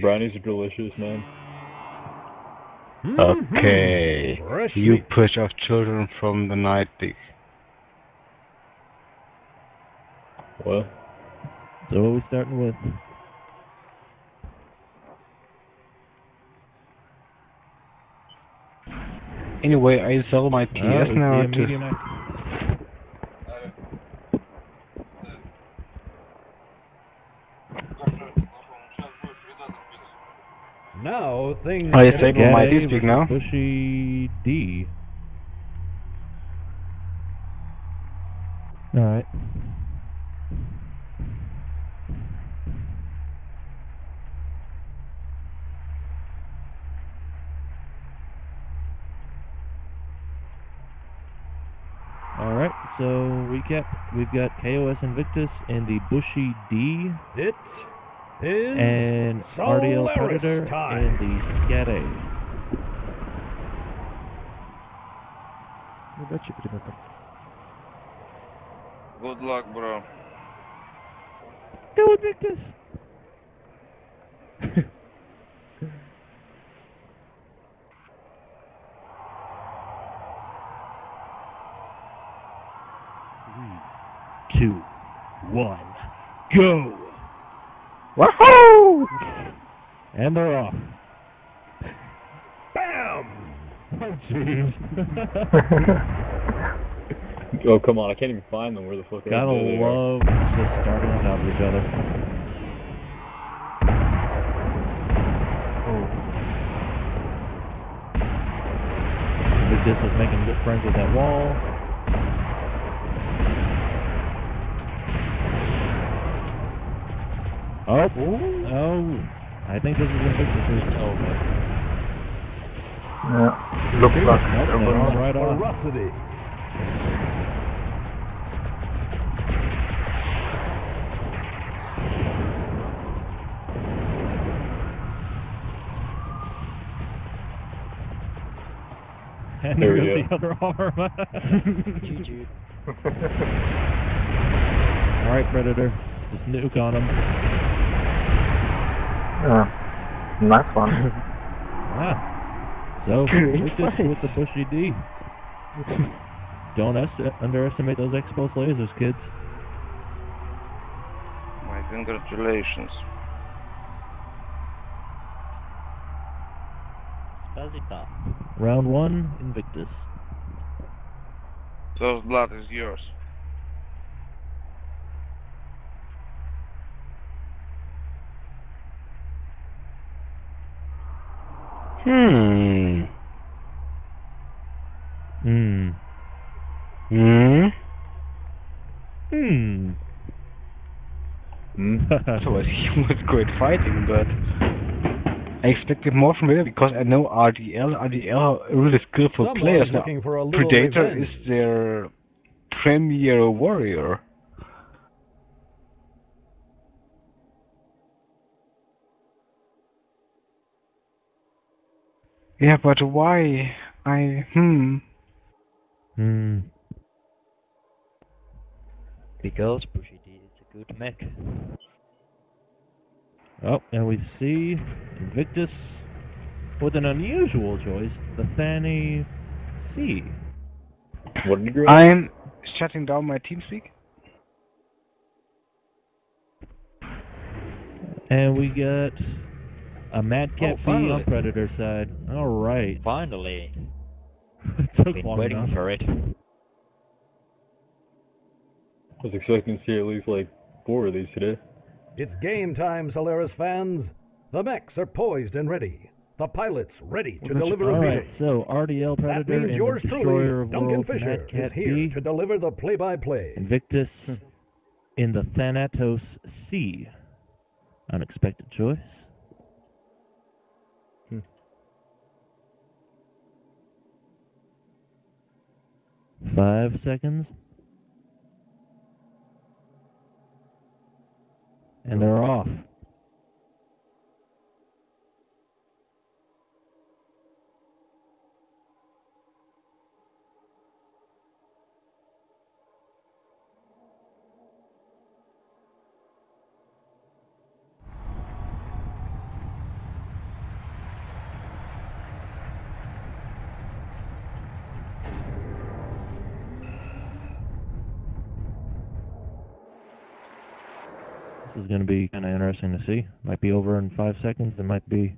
Brownies are delicious, man. Mm-hmm. Okay. Fresh You push off children from the night. Dick. What? So what are we starting with? Anyway, I sell my TS Oh, it's now the to medium act- Now things. Oh, I get disabled my Gaddy D-Speak now. Bushy D. Alright. Alright, so recap. We've got KOS Invictus and the Bushy D It is. and RDL Solaris Predator time. and the Scat A. Good luck, bro. Go Invictus! Three, two, one, go! Wahoo! And they're off. Bam! Oh, jeez. Oh, come on. I can't even find them. Where the fuck are Gotta they? There they are. love just starting on top of each other. Oh. Lucas is making good friends with that wall. Oh, oh! I think this is Invictus. Oh, okay. Yeah. Looks like Nope, there they right on. Ferocity. And There we there's the other arm. Alright, Predator. Just nuke on him. Yeah. Nice one. Ah. So, Invictus with the bushy D. Don't est- underestimate those exposed lasers, kids. My congratulations. Round one, Invictus. Those blood is yours. Hmm. Hmm. Hmm. Hmm. Hmm? So it was great fighting, but I expected more from him because I know RDL. RDL are really skillful Someone's players. Now, Predator revenge. is their premier warrior. Yeah, but why? I hmm. Hmm. Because Bushy D is a good mech. Oh, and we see Invictus with an unusual choice, the Fanny C. What did you grab? I'm shutting down my TeamSpeak. And we got a Madcat Oh, B finally. on Predator side. Alright. Finally. it took Been long waiting enough. for it. I was expecting to see at least like four of these today. It's game time, Solaris fans. The mechs are poised and ready. The pilots ready to deliver a Alright, beating. so RDL That Predator means and yours Destroyer truly, of Duncan Worlds, Fisher, is here B, to deliver the play-by-play. Invictus in the Thanatos C. Unexpected choice. Five seconds. And they're off. Is going to be kind of interesting to see. Might be over in five seconds. It might be.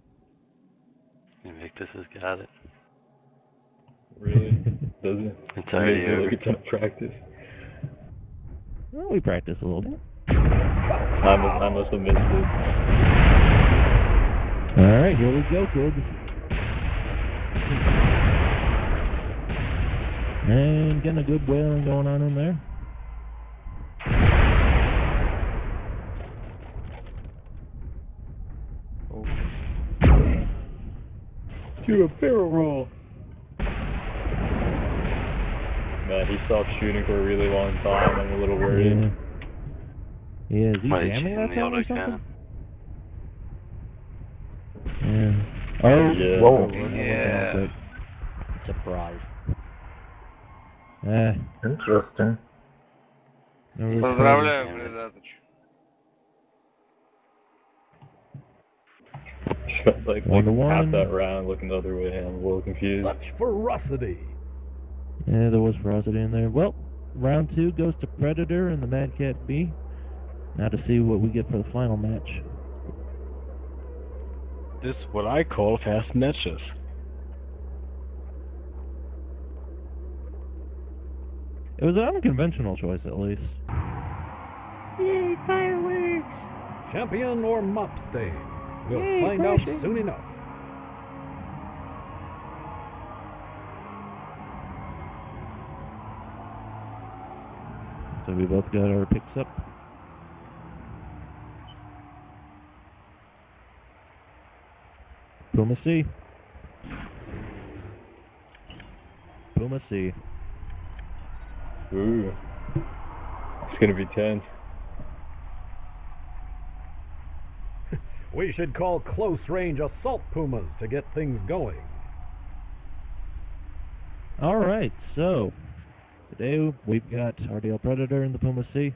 Invictus has got it. Really? Does it? It's already Maybe over. like a ton practice. Well, we practice a little bit. I must, I must have missed it. All right, here we go, kids. And getting a good wailing going on in there. Do a barrel roll. Man, he stopped shooting for a really long time. I'm a little worried. Yeah. Yeah, is he Might jamming jam that the time or autocannon. something? Yeah. Oh, Yeah. Whoa. Yeah. Surprise. Eh, Interesting. no real Поздравляю, Damn like, one to one. That round, looking the other way, I'm a little confused. Such ferocity. Yeah, there was ferocity in there. Well, round two goes to Predator and the Mad Cat B. Now to see what we get for the final match. This is what I call fast matches. It was an unconventional choice, at least. Yay, fireworks! Champion or mop stage? We'll Yay, find out crashing. soon enough. So we both got our picks up. Puma C. Puma C. Ooh. It's gonna be tense. We should call close range assault pumas to get things going. All right, so today we've got RDL Predator in the Puma C,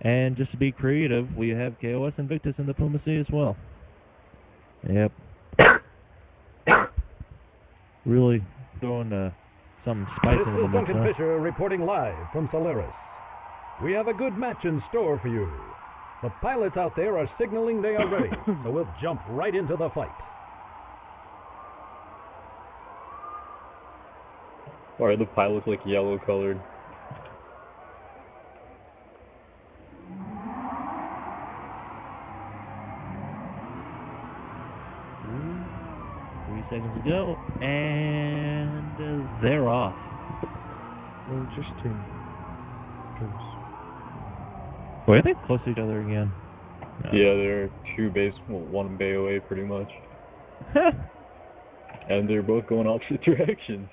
and just to be creative, we have KOS Invictus in the Puma C as well. Yep, really throwing uh, some spice This into the is mix. Duncan huh? Fisher reporting live from Solaris. We have a good match in store for you. The pilots out there are signaling they are ready, so we'll jump right into the fight. Why are the pilots like yellow colored? Three seconds to go, and uh, they're off. Interesting. Boy, are they close to each other again? Yeah, they're two base, well, one bay away pretty much. And they're both going opposite directions.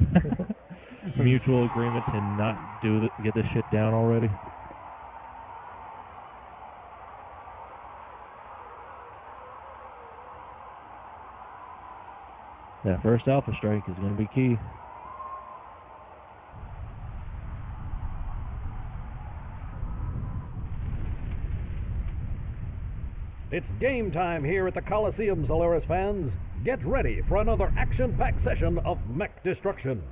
Mutual agreement to not do th- get this shit down already. That first alpha strike is going to be key. It's game time here at the Coliseum, Solaris fans. Get ready for another action packed session of mech destruction.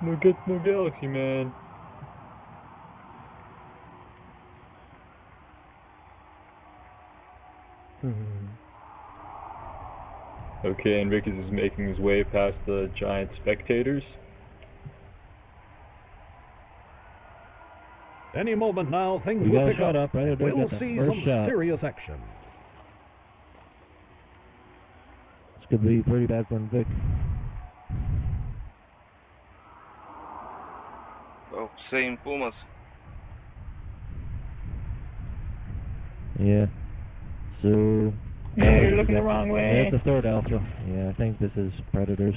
No get no galaxy man. Okay, Invictus is making his way past the giant spectators. Any moment now, things We will pick shot up. up, right? We'll got that see some shot. serious action. This could be pretty bad for Vic. Oh, same Pumas. Yeah. So. Yeah, you're looking the wrong Yeah, way. it's the third alpha. Yeah, I think this is Predators.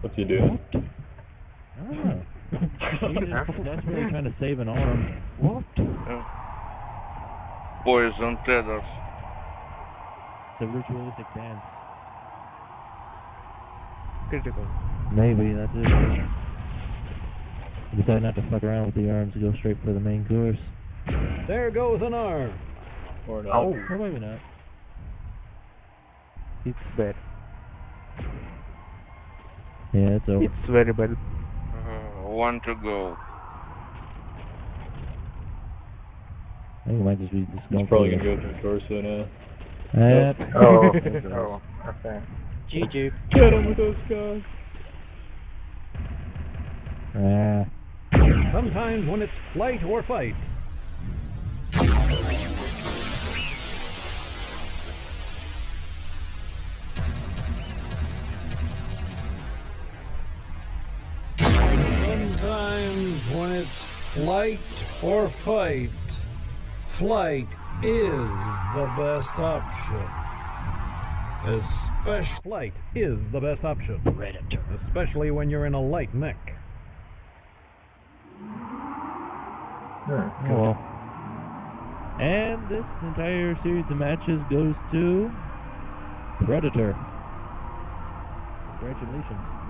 What's he doing? I don't know. He's desperately trying to save an arm. What? Yeah. Poison Predators. It's a ritualistic dance. Critical. Maybe that's it. Decided not to fuck around with the arms and go straight for the main course. There goes an arm. Or not. Oh. Or maybe not. It's bad. Yeah, it's over. It's very bad. Uh, one to go. I think it might just be just going He's probably gonna go through torso now. Yep. Oh, oh, okay. GG. Get him with those guns. Ah. Sometimes when it's flight or fight. Flight or fight, flight is the best option. Especially flight is the best option, Predator. especially when you're in a light mech. Oh well. And this entire series of matches goes to Predator. Congratulations.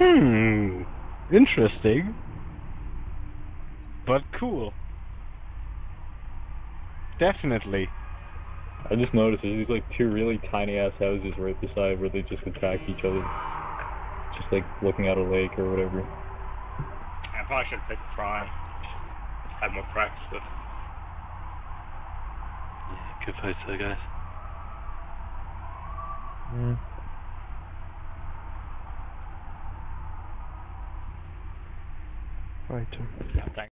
Hmm. Interesting. But cool. Definitely. I just noticed there's these like two really tiny ass houses right beside where they just attack each other. Just like looking at a lake or whatever. I probably should pick Prime. Have more practice with. Yeah, good fights though, guys. Yeah. Right. Yeah, thanks.